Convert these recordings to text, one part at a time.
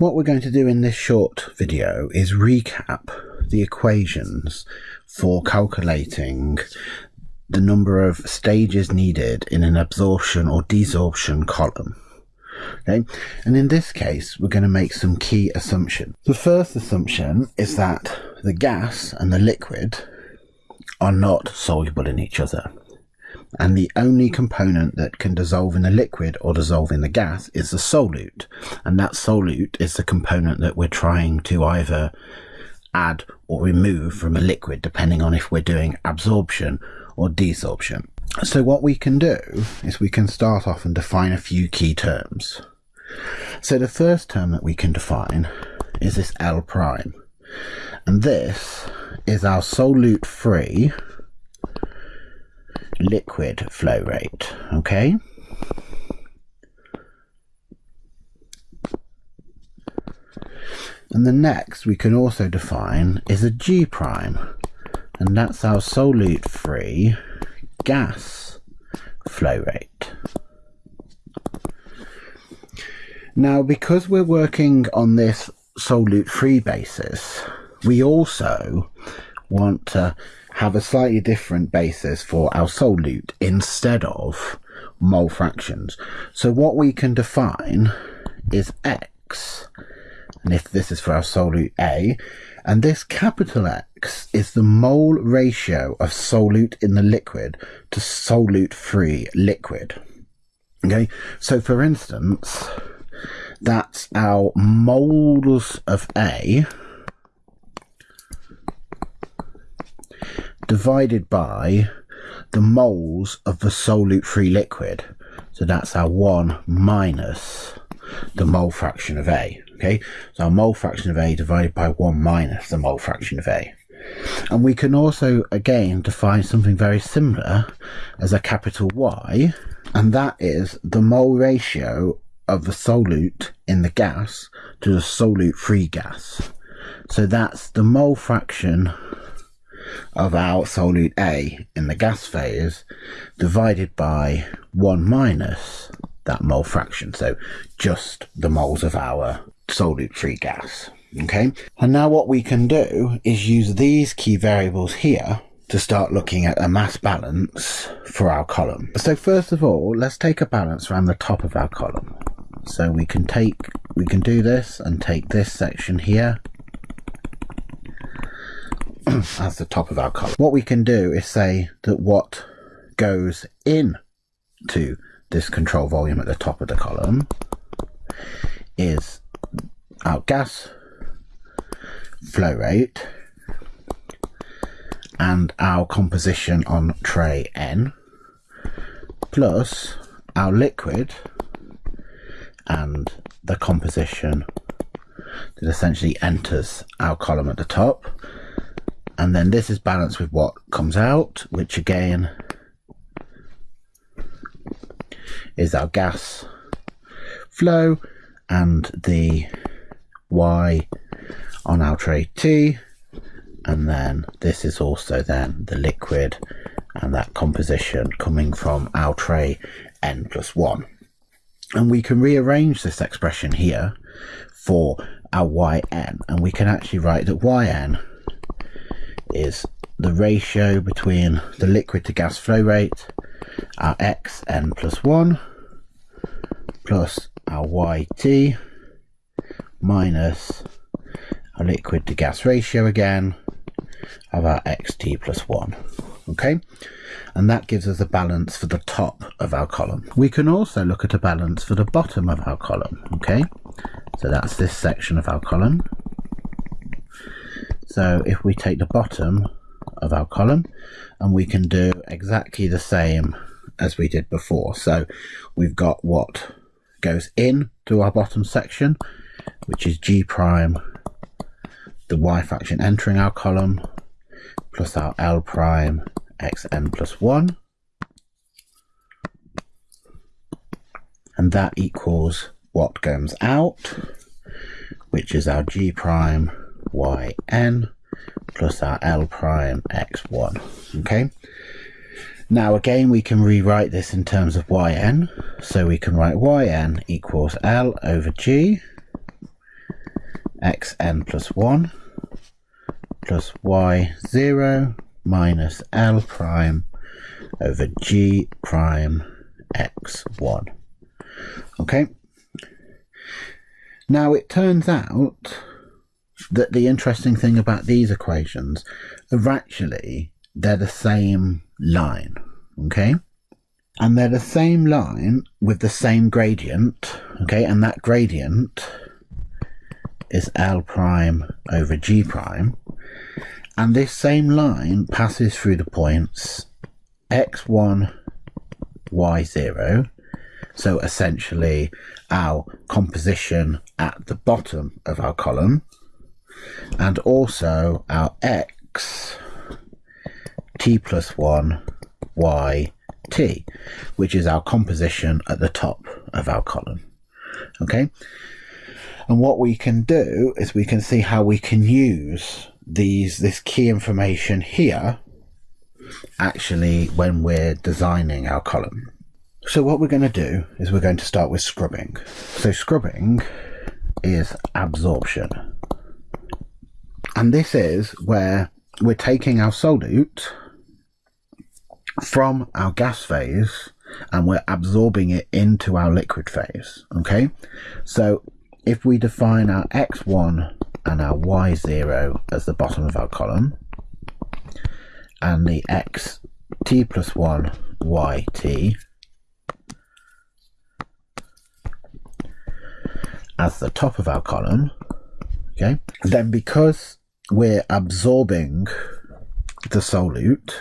What we're going to do in this short video is recap the equations for calculating the number of stages needed in an absorption or desorption column. Okay, and in this case, we're going to make some key assumptions. The first assumption is that the gas and the liquid are not soluble in each other. And the only component that can dissolve in the liquid or dissolve in the gas is the solute. And that solute is the component that we're trying to either add or remove from a liquid, depending on if we're doing absorption or desorption. So what we can do is we can start off and define a few key terms. So the first term that we can define is this L prime. And this is our solute free liquid flow rate, okay? And the next we can also define is a G prime, and that's our solute free gas flow rate. Now, because we're working on this solute free basis, we also want to have a slightly different basis for our solute instead of mole fractions. So what we can define is x, and if this is for our solute A, and this capital X is the mole ratio of solute in the liquid to solute free liquid. Okay, so for instance, that's our moles of A divided by the moles of the solute free liquid. So that's our 1 minus the mole fraction of A. Okay, so our mole fraction of A divided by 1 minus the mole fraction of A. And we can also, again, define something very similar as a capital Y, and that is the mole ratio of the solute in the gas to the solute free gas. So that's the mole fraction of our solute A in the gas phase divided by 1 minus that mole fraction. So just the moles of our solute free gas. Okay. And now what we can do is use these key variables here to start looking at a mass balance for our column. So first of all, let's take a balance around the top of our column. So we can take, we can do this and take this section here as the top of our column. What we can do is say that what goes in to this control volume at the top of the column is our gas flow rate and our composition on tray N plus our liquid and the composition that essentially enters our column at the top. And then this is balanced with what comes out, which again is our gas flow and the Y on our tray T. And then this is also then the liquid and that composition coming from our tray N plus 1. And we can rearrange this expression here for our yn, and we can actually write that yn is the ratio between the liquid to gas flow rate, our xn plus 1, plus our yt, minus our liquid to gas ratio again, of our xt plus 1 okay? And that gives us a balance for the top of our column. We can also look at a balance for the bottom of our column okay? So that's this section of our column so if we take the bottom of our column and we can do exactly the same as we did before. So we've got what goes in to our bottom section which is g prime the y fraction entering our column plus our L prime xn plus 1 and that equals what comes out which is our g prime yn plus our L prime x1 okay now again we can rewrite this in terms of yn so we can write yn equals L over g xn plus 1 plus y0 minus L prime over G prime x1. Okay. Now it turns out that the interesting thing about these equations are actually they're the same line. Okay. And they're the same line with the same gradient. Okay. And that gradient is L prime over G prime. And this same line passes through the points x1, y0. So essentially our composition at the bottom of our column and also our x t plus 1 y t which is our composition at the top of our column okay and what we can do is we can see how we can use these this key information here actually when we're designing our column. So what we're going to do is we're going to start with scrubbing. So scrubbing is absorption. And this is where we're taking our solute from our gas phase and we're absorbing it into our liquid phase. Okay, so if we define our x1 and our y0 as the bottom of our column and the x t plus 1 y t as the top of our column okay then because we're absorbing the solute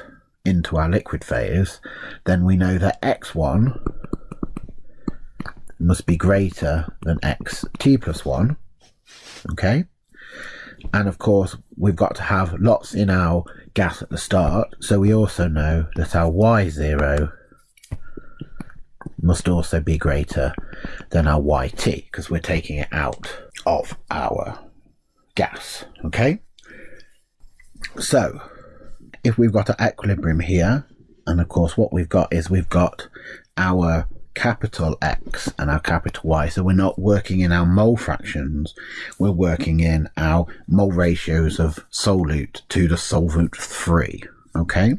into our liquid phase then we know that x1 must be greater than x t plus 1 okay? And of course we've got to have lots in our gas at the start so we also know that our y0 must also be greater than our yt because we're taking it out of our gas okay so if we've got an equilibrium here and of course what we've got is we've got our capital X and our capital Y. So we're not working in our mole fractions, we're working in our mole ratios of solute to the solvent 3. Okay?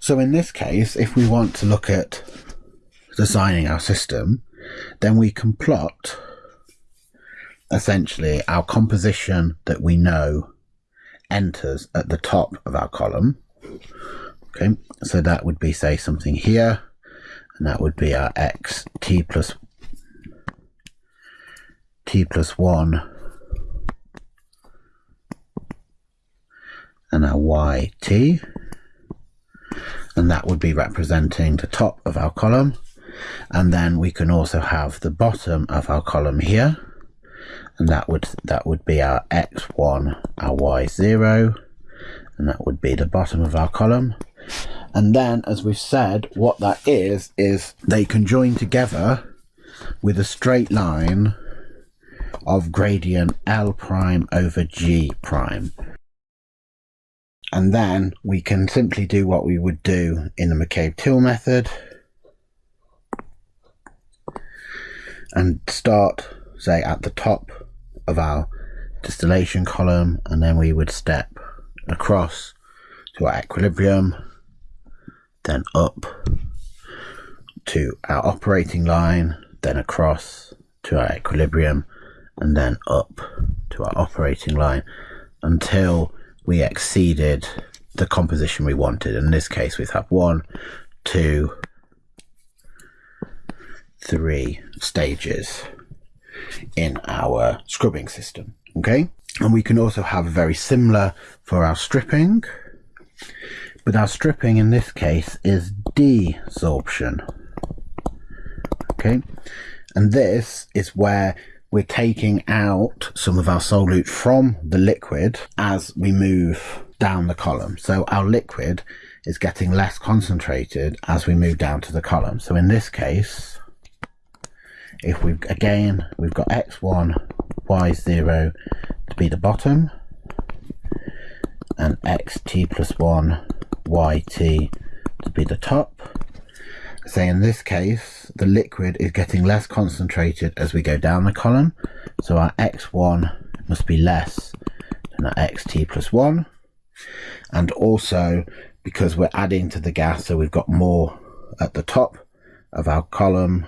So in this case, if we want to look at designing our system, then we can plot essentially our composition that we know enters at the top of our column. Okay, so that would be say something here and that would be our x t plus t plus 1 and our y t. And that would be representing the top of our column. And then we can also have the bottom of our column here and that would that would be our x1 our y0 and that would be the bottom of our column and then, as we've said, what that is, is they can join together with a straight line of gradient L prime over G prime. And then we can simply do what we would do in the McCabe-Thiele method and start, say, at the top of our distillation column and then we would step across to our equilibrium then up to our operating line, then across to our equilibrium, and then up to our operating line until we exceeded the composition we wanted. In this case, we have one, two, three stages in our scrubbing system. Okay, and we can also have very similar for our stripping but our stripping in this case is desorption. Okay, and this is where we're taking out some of our solute from the liquid as we move down the column. So our liquid is getting less concentrated as we move down to the column. So in this case, if we've again, we've got x1, y0 to be the bottom and xt plus 1 yt to be the top. say in this case, the liquid is getting less concentrated as we go down the column. So our x1 must be less than our xt plus 1. And also, because we're adding to the gas, so we've got more at the top of our column,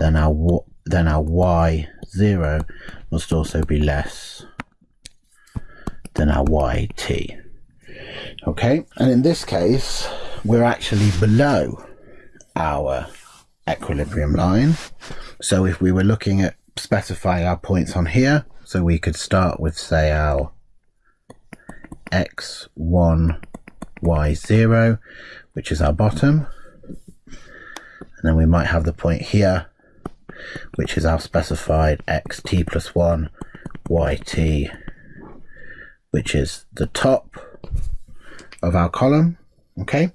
then our, then our y0 must also be less than our yt. Okay, and in this case, we're actually below our equilibrium line. So if we were looking at specifying our points on here, so we could start with say our x1, y0, which is our bottom. And then we might have the point here, which is our specified xt plus 1, yt, which is the top of our column. Okay,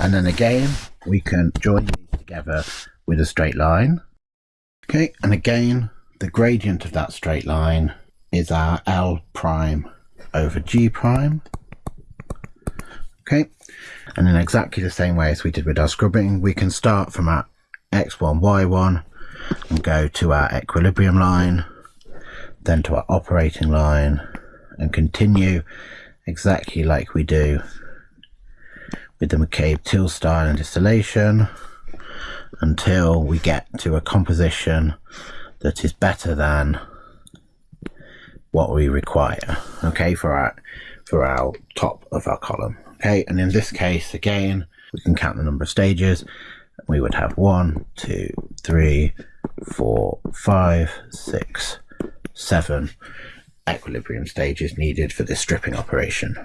and then again, we can join these together with a straight line. Okay, and again, the gradient of that straight line is our L prime over G prime. Okay, and in exactly the same way as we did with our scrubbing, we can start from our X1, Y1 and go to our equilibrium line, then to our operating line and continue exactly like we do with the McCabe-Thiele style and distillation until we get to a composition that is better than what we require okay for our for our top of our column okay? And in this case again we can count the number of stages. We would have one two three four five six seven equilibrium stages needed for this stripping operation